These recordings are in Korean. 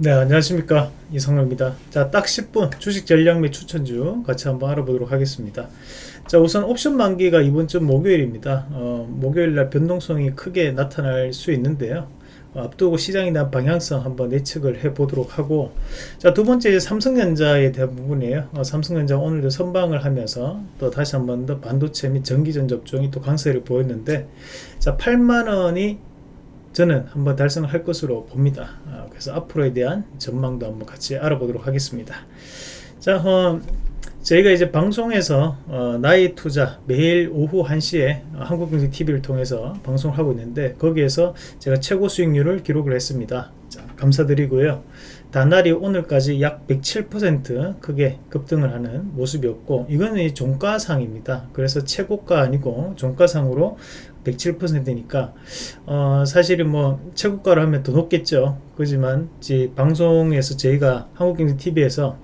네 안녕하십니까. 이성로입니다. 자딱 10분 주식 전략 및 추천주 같이 한번 알아보도록 하겠습니다. 자 우선 옵션 만기가 이번 주 목요일입니다. 어, 목요일날 변동성이 크게 나타날 수 있는데요. 어, 앞두고 시장에 대한 방향성 한번 예측을 해 보도록 하고 자 두번째 삼성전자에 대한 부분이에요. 어, 삼성전자 오늘도 선방을 하면서 또 다시 한번 더 반도체 및 전기전 접종이 또 강세를 보였는데 자 8만원이 저는 한번 달성을 할 것으로 봅니다. 아, 그래서 앞으로에 대한 전망도 한번 같이 알아보도록 하겠습니다. 자 어, 저희가 이제 방송에서 어, 나의 투자 매일 오후 1시에 한국경제TV를 통해서 방송을 하고 있는데 거기에서 제가 최고 수익률을 기록을 했습니다. 자, 감사드리고요 단날이 오늘까지 약 107% 크게 급등을 하는 모습이었고 이거는 종가상입니다. 그래서 최고가 아니고 종가상으로 107%니까 어, 사실은 뭐 최고가로 하면 더 높겠죠. 그지만 방송에서 저희가 한국경제TV에서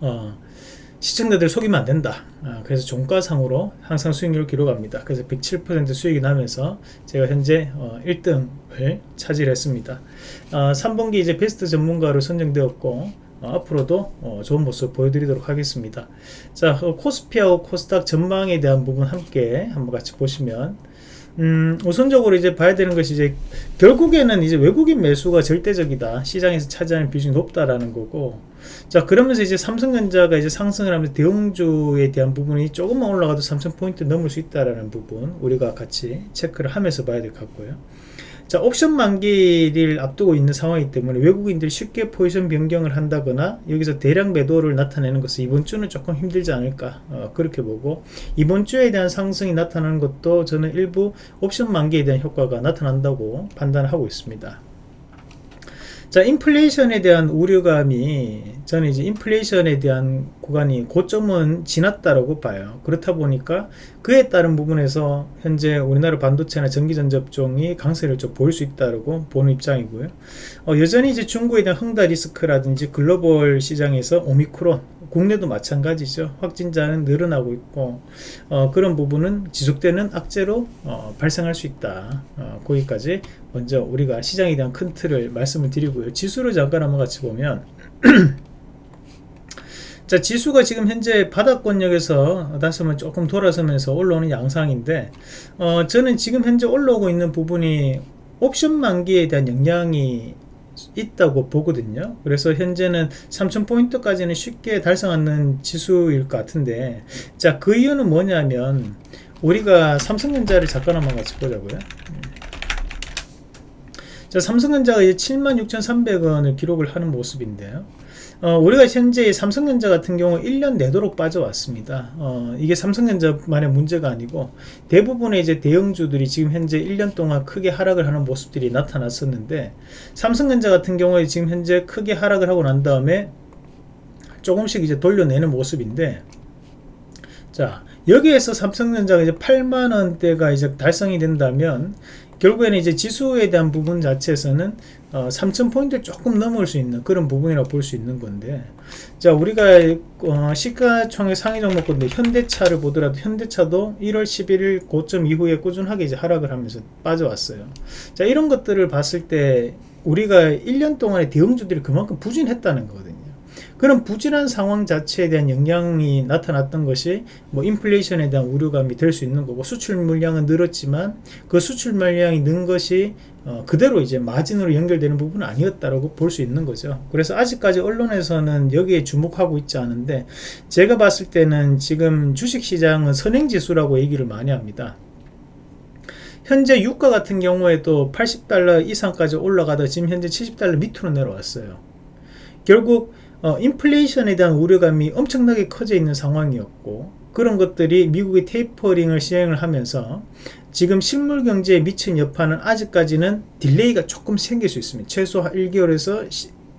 어, 시청자들 속이면 안 된다. 어, 그래서 종가상으로 항상 수익률을 기록합니다. 그래서 107% 수익이 나면서 제가 현재 어, 1등을 차지했습니다. 어, 3분기 이제 베스트 전문가로 선정되었고 어, 앞으로도 어, 좋은 모습 보여드리도록 하겠습니다. 자 어, 코스피하고 코스닥 전망에 대한 부분 함께 한번 같이 보시면 음, 우선적으로 이제 봐야 되는 것이 이제 결국에는 이제 외국인 매수가 절대적이다. 시장에서 차지하는 비중이 높다라는 거고 자 그러면서 이제 삼성전자가 이제 상승을 하면서 대형주에 대한 부분이 조금만 올라가도 3000포인트 넘을 수 있다라는 부분 우리가 같이 체크를 하면서 봐야 될 것 같고요. 자 옵션 만기를 앞두고 있는 상황이기 때문에 외국인들이 쉽게 포지션 변경을 한다거나 여기서 대량 매도를 나타내는 것은 이번 주는 조금 힘들지 않을까 어, 그렇게 보고 이번 주에 대한 상승이 나타나는 것도 저는 일부 옵션 만기에 대한 효과가 나타난다고 판단하고 있습니다 자 인플레이션에 대한 우려감이 저는 이제 인플레이션에 대한 구간이 고점은 지났다라고 봐요. 그렇다 보니까 그에 따른 부분에서 현재 우리나라 반도체나 전기전 접종이 강세를 좀 보일 수 있다고 보는 입장이고요. 어, 여전히 이제 중국에 대한 흥다 리스크라든지 글로벌 시장에서 오미크론 국내도 마찬가지죠. 확진자는 늘어나고 있고 어, 그런 부분은 지속되는 악재로 어, 발생할 수 있다. 어, 거기까지 먼저 우리가 시장에 대한 큰 틀을 말씀을 드리고요. 지수를 잠깐 한번 같이 보면 자 지수가 지금 현재 바닥권역에서 다시 한번 조금 돌아서면서 올라오는 양상인데 어, 저는 지금 현재 올라오고 있는 부분이 옵션 만기에 대한 영향이 있다고 보거든요. 그래서 현재는 3000포인트까지는 쉽게 달성하는 지수일 것 같은데 자그 이유는 뭐냐면 우리가 삼성전자를 잠깐 한번 같이 보자고요. 자 삼성전자가 이제 76,300원을 기록을 하는 모습인데요 어, 우리가 현재 삼성전자 같은 경우 1년 내도록 빠져왔습니다. 어, 이게 삼성전자만의 문제가 아니고 대부분의 이제 대형주들이 지금 현재 1년 동안 크게 하락을 하는 모습들이 나타났었는데 삼성전자 같은 경우에 지금 현재 크게 하락을 하고 난 다음에 조금씩 이제 돌려내는 모습인데 자 여기에서 삼성전자가 이제 8만원대가 이제 달성이 된다면 결국에는 이제 지수에 대한 부분 자체에서는 어, 3000포인트 조금 넘을 수 있는 그런 부분이라고 볼 수 있는 건데 자 우리가 어, 시가총액 상위 종목건데 현대차를 보더라도 현대차도 1월 11일 고점 이후에 꾸준하게 이제 하락을 하면서 빠져왔어요. 자 이런 것들을 봤을 때 우리가 1년 동안에 대형주들이 그만큼 부진했다는 거거든요 그런 부진한 상황 자체에 대한 영향이 나타났던 것이 뭐 인플레이션에 대한 우려감이 될 수 있는 거고 수출 물량은 늘었지만 그 수출 물량이 는 것이 어, 그대로 이제 마진으로 연결되는 부분은 아니었다라고 볼 수 있는 거죠. 그래서 아직까지 언론에서는 여기에 주목하고 있지 않은데 제가 봤을 때는 지금 주식시장은 선행지수라고 얘기를 많이 합니다. 현재 유가 같은 경우에도 80달러 이상까지 올라가다 지금 현재 70달러 밑으로 내려왔어요. 결국 어, 인플레이션에 대한 우려감이 엄청나게 커져 있는 상황이었고 그런 것들이 미국의 tapering을 시행을 하면서 지금 실물 경제에 미친 여파는 아직까지는 delay가 조금 생길 수 있습니다. 최소 1개월에서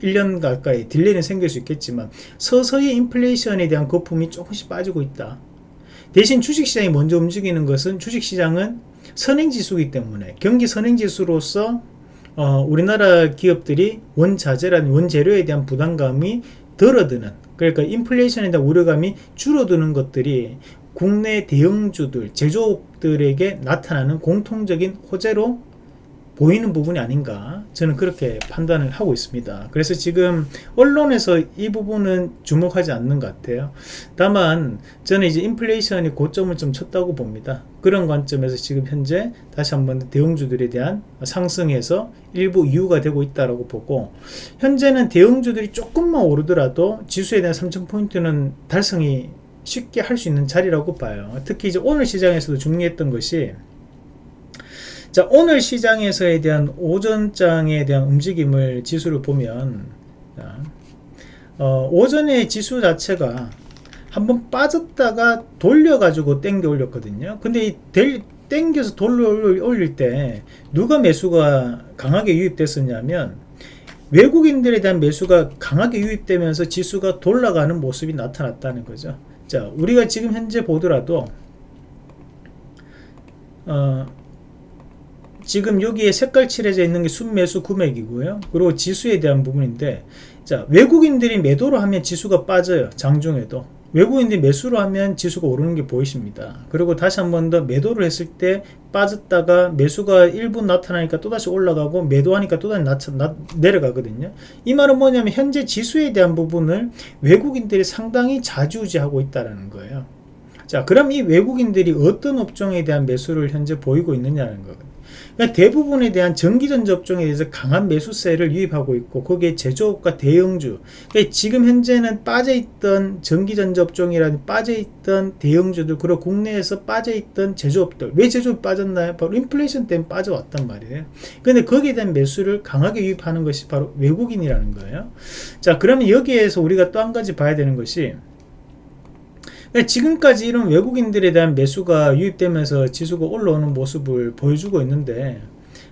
1년 가까이 delay는 생길 수 있겠지만 서서히 인플레이션에 대한 거품이 조금씩 빠지고 있다. 대신 주식시장이 먼저 움직이는 것은 주식시장은 선행지수이기 때문에 경기 선행지수로서 어, 우리나라 기업들이 원자재라는 원재료에 대한 부담감이 덜어드는 그러니까 인플레이션에 대한 우려감이 줄어드는 것들이 국내 대형주들 제조업들에게 나타나는 공통적인 호재로 보이는 부분이 아닌가 저는 그렇게 판단을 하고 있습니다. 그래서 지금 언론에서 이 부분은 주목하지 않는 것 같아요. 다만 저는 이제 인플레이션이 고점을 좀 쳤다고 봅니다. 그런 관점에서 지금 현재 다시 한번 대형주들에 대한 상승에서 일부 이유가 되고 있다고 보고 현재는 대형주들이 조금만 오르더라도 지수에 대한 3000포인트는 달성이 쉽게 할 수 있는 자리라고 봐요. 특히 이제 오늘 시장에서도 중요했던 것이 자 오늘 시장에서에 대한 오전장에 대한 움직임을 지수를 보면 자, 어, 오전의 지수 자체가 한번 빠졌다가 돌려가지고 땡겨 올렸거든요. 근데 이 델, 땡겨서 돌려 올릴 때 누가 매수가 강하게 유입됐었냐면 외국인들에 대한 매수가 강하게 유입되면서 지수가 돌아가는 모습이 나타났다는 거죠. 자 우리가 지금 현재 보더라도 어, 지금 여기에 색깔 칠해져 있는 게 순매수 금액이고요. 그리고 지수에 대한 부분인데 자 외국인들이 매도로 하면 지수가 빠져요. 장중에도. 외국인들이 매수로 하면 지수가 오르는 게 보이십니다. 그리고 다시 한 번 더 매도를 했을 때 빠졌다가 매수가 일부 나타나니까 또다시 올라가고 매도하니까 또다시 나, 나, 내려가거든요. 이 말은 뭐냐면 현재 지수에 대한 부분을 외국인들이 상당히 자주지하고 있다는 거예요. 자 그럼 이 외국인들이 어떤 업종에 대한 매수를 현재 보이고 있느냐는 거거든요. 그러니까 대부분에 대한 전기전자 업종에 대해서 강한 매수세를 유입하고 있고 거기에 제조업과 대형주 그러니까 지금 현재는 빠져있던 전기전자 업종이라는 빠져있던 대형주들 그리고 국내에서 빠져있던 제조업들. 왜 제조업이 빠졌나요? 바로 인플레이션 때문에 빠져왔단 말이에요. 근데 거기에 대한 매수를 강하게 유입하는 것이 바로 외국인이라는 거예요. 자 그러면 여기에서 우리가 또 한 가지 봐야 되는 것이 네, 지금까지 이런 외국인들에 대한 매수가 유입되면서 지수가 올라오는 모습을 보여주고 있는데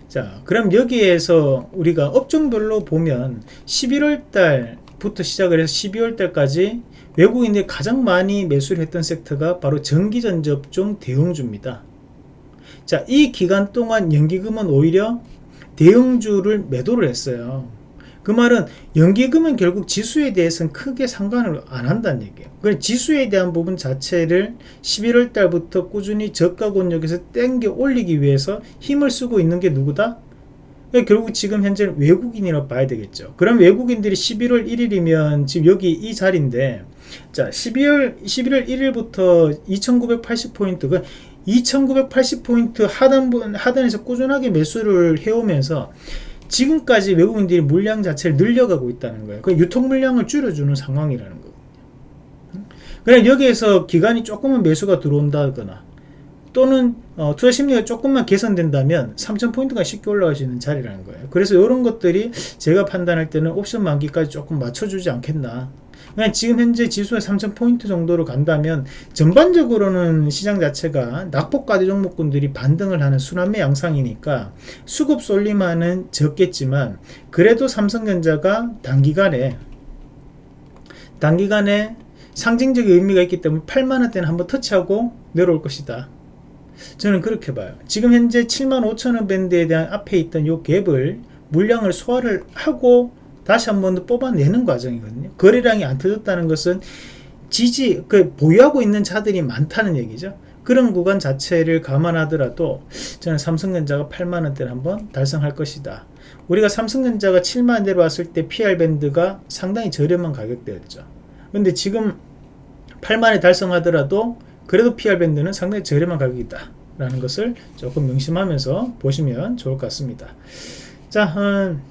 자 그럼 여기에서 우리가 업종별로 보면 11월 달부터 시작을 해서 12월 달까지 외국인들이 가장 많이 매수를 했던 섹터가 바로 전기전접종 대형주입니다. 자이 기간 동안 연기금은 오히려 대형주를 매도를 했어요 그 말은 연기금은 결국 지수에 대해서는 크게 상관을 안 한다는 얘기예요. 그 지수에 대한 부분 자체를 11월 달부터 꾸준히 저가 권역에서 땡겨 올리기 위해서 힘을 쓰고 있는 게 누구다? 그러니까 결국 지금 현재는 외국인이라고 봐야 되겠죠. 그럼 외국인들이 11월 1일이면 지금 여기 이 자리인데 자 12월 11월 1일부터 2980포인트 그 2980포인트 하단 하단에서 꾸준하게 매수를 해오면서 지금까지 외국인들이 물량 자체를 늘려가고 있다는 거예요. 그 유통 물량을 줄여주는 상황이라는 거거든요. 그냥 여기에서 기간이 조금은 매수가 들어온다거나 또는 어, 투자 심리가 조금만 개선된다면 3,000포인트가 쉽게 올라갈 수 있는 자리라는 거예요. 그래서 이런 것들이 제가 판단할 때는 옵션 만기까지 조금 맞춰주지 않겠나 그냥 지금 현재 지수가 3000포인트 정도로 간다면 전반적으로는 시장 자체가 낙폭과대 종목군들이 반등을 하는 순환매 양상이니까 수급 쏠림하는 적겠지만 그래도 삼성전자가 단기간에 단기간에 상징적인 의미가 있기 때문에 8만원대는 한번 터치하고 내려올 것이다. 저는 그렇게 봐요. 지금 현재 7만 5천원 밴드에 대한 앞에 있던 요 갭을 물량을 소화를 하고 다시 한 번 더 뽑아내는 과정이거든요. 거래량이 안 터졌다는 것은 지지, 그 보유하고 있는 차들이 많다는 얘기죠. 그런 구간 자체를 감안하더라도 저는 삼성전자가 8만원대를 한번 달성할 것이다. 우리가 삼성전자가 7만원대로 왔을 때 PR밴드가 상당히 저렴한 가격대였죠. 근데 지금 8만원에 달성하더라도 그래도 PR밴드는 상당히 저렴한 가격이다. 라는 것을 조금 명심하면서 보시면 좋을 것 같습니다. 자, 음,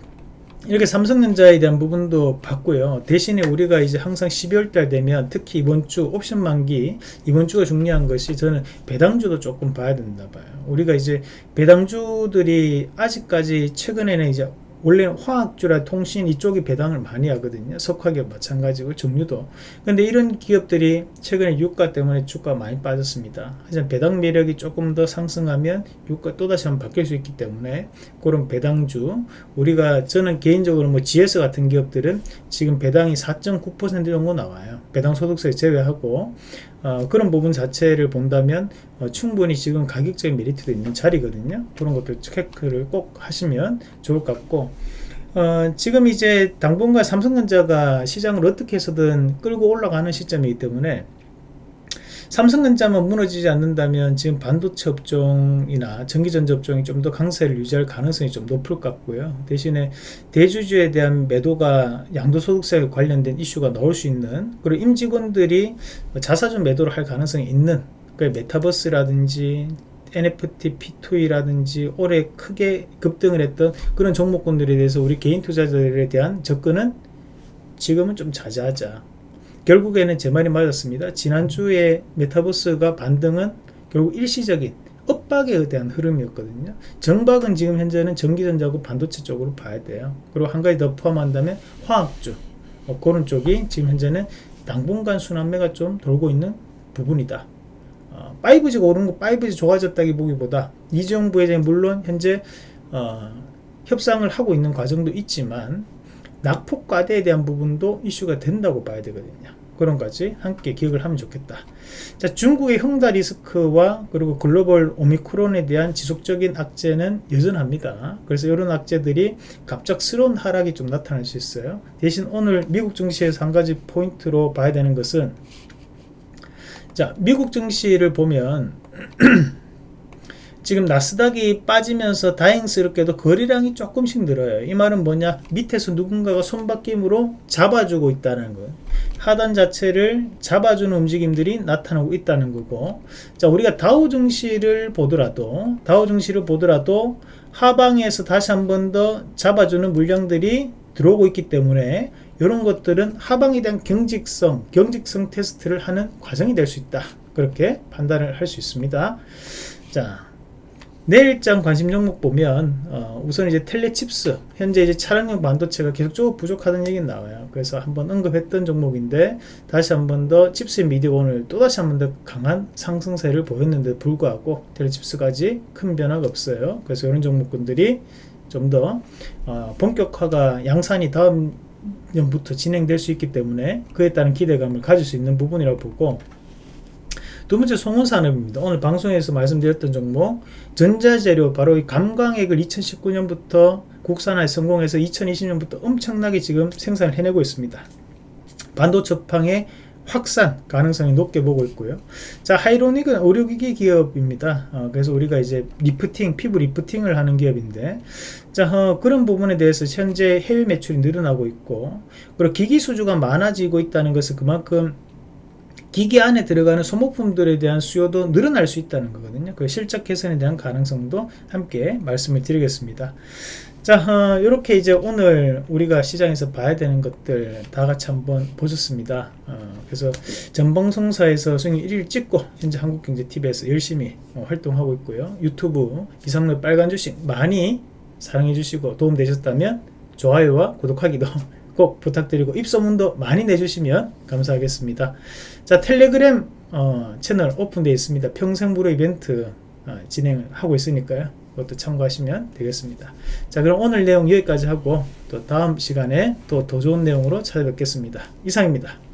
이렇게 삼성전자에 대한 부분도 봤고요. 대신에 우리가 이제 항상 12월 달 되면 특히 이번 주 옵션 만기 이번 주가 중요한 것이 저는 배당주도 조금 봐야 된다 봐요. 우리가 이제 배당주들이 아직까지 최근에는 이제 원래는 화학주라 통신 이쪽이 배당을 많이 하거든요. 석화기업 마찬가지고 정유도. 근데 이런 기업들이 최근에 유가 때문에 주가 많이 빠졌습니다. 하지만 배당 매력이 조금 더 상승하면 유가 또다시 한번 바뀔 수 있기 때문에 그런 배당주 우리가 저는 개인적으로 뭐 GS 같은 기업들은 지금 배당이 4.9% 정도 나와요. 배당 소득세 제외하고 어, 그런 부분 자체를 본다면 어, 충분히 지금 가격적인 메리트도 있는 자리거든요. 그런 것들 체크를 꼭 하시면 좋을 것 같고 어, 지금 이제 당분간 삼성전자가 시장을 어떻게 해서든 끌고 올라가는 시점이기 때문에 삼성전자만 무너지지 않는다면 지금 반도체 업종이나 전기전자 업종이 좀 더 강세를 유지할 가능성이 좀 높을 것 같고요. 대신에 대주주에 대한 매도가 양도소득세 관련된 이슈가 나올 수 있는 그리고 임직원들이 자사주 매도를 할 가능성이 있는 그 메타버스라든지 NFT, P2E라든지 올해 크게 급등을 했던 그런 종목군들에 대해서 우리 개인 투자자들에 대한 접근은 지금은 좀 자제하자. 결국에는 제 말이 맞았습니다. 지난주에 메타버스가 반등은 결국 일시적인 엇박에 대한 흐름이었거든요. 정박은 지금 현재는 전기전자고 반도체 쪽으로 봐야 돼요. 그리고 한 가지 더 포함한다면 화학주 어, 그런 쪽이 지금 현재는 당분간 순환매가 좀 돌고 있는 부분이다. 어, 5G가 오른 거 5G 좋아졌다기 보기보다 이재용 부회장이 물론 현재 어, 협상을 하고 있는 과정도 있지만 낙폭 과대에 대한 부분도 이슈가 된다고 봐야 되거든요. 그런 까지 함께 기억을 하면 좋겠다. 자, 중국의 형다 리스크와 그리고 글로벌 오미크론에 대한 지속적인 악재는 여전합니다. 그래서 이런 악재들이 갑작스러운 하락이 좀 나타날 수 있어요. 대신 오늘 미국 증시에서 한 가지 포인트로 봐야 되는 것은 자, 미국 증시를 보면 지금 나스닥이 빠지면서 다행스럽게도 거래량이 조금씩 늘어요. 이 말은 뭐냐? 밑에서 누군가가 손바뀜으로 잡아주고 있다는 거예요. 하단 자체를 잡아주는 움직임들이 나타나고 있다는 거고 자 우리가 다우 증시를 보더라도 다우 증시를 보더라도 하방에서 다시 한 번 더 잡아주는 물량들이 들어오고 있기 때문에 이런 것들은 하방에 대한 경직성 경직성 테스트를 하는 과정이 될 수 있다. 그렇게 판단을 할 수 있습니다. 자 내일장 관심 종목 보면 어, 우선 이제 텔레칩스 현재 이제 차량용 반도체가 계속적으로 부족하다는 얘기는 나와요. 그래서 한번 언급했던 종목인데 다시 한번 더 칩스 미디어 오늘 또다시 한번 더 강한 상승세를 보였는데 불구하고 텔레칩스까지 큰 변화가 없어요. 그래서 이런 종목군들이 좀더 어, 본격화가 양산이 다음 년부터 진행될 수 있기 때문에 그에 따른 기대감을 가질 수 있는 부분이라고 보고 두 번째 송원산업입니다. 오늘 방송에서 말씀드렸던 종목 전자재료 바로 이 감광액을 2019년부터 국산화에 성공해서 2020년부터 엄청나게 지금 생산을 해내고 있습니다. 반도체향의 확산 가능성이 높게 보고 있고요. 자, 하이로닉은 의료기기 기업입니다. 어, 그래서 우리가 이제 리프팅, 피부 lifting을 하는 기업인데, 자, 어, 그런 부분에 대해서 현재 해외 매출이 늘어나고 있고, 그리고 기기 수주가 많아지고 있다는 것은 그만큼 기계 안에 들어가는 소모품들에 대한 수요도 늘어날 수 있다는 거거든요. 그 실적 개선에 대한 가능성도 함께 말씀을 드리겠습니다. 자, 어, 이렇게 이제 오늘 우리가 시장에서 봐야 되는 것들 다 같이 한번 보셨습니다. 어, 그래서 전방송사에서 수익 1일 찍고 현재 한국경제TV에서 열심히 어, 활동하고 있고요. 유튜브 이상로 빨간 주식 많이 사랑해 주시고 도움 되셨다면 좋아요와 구독하기도 꼭 부탁드리고 입소문도 많이 내주시면 감사하겠습니다. 자 텔레그램 어, 채널 오픈되어 있습니다. 평생무료 이벤트 어, 진행하고 있으니까요. 그것도 참고하시면 되겠습니다. 자 그럼 오늘 내용 여기까지 하고 또 다음 시간에 또 더 좋은 내용으로 찾아뵙겠습니다. 이상입니다.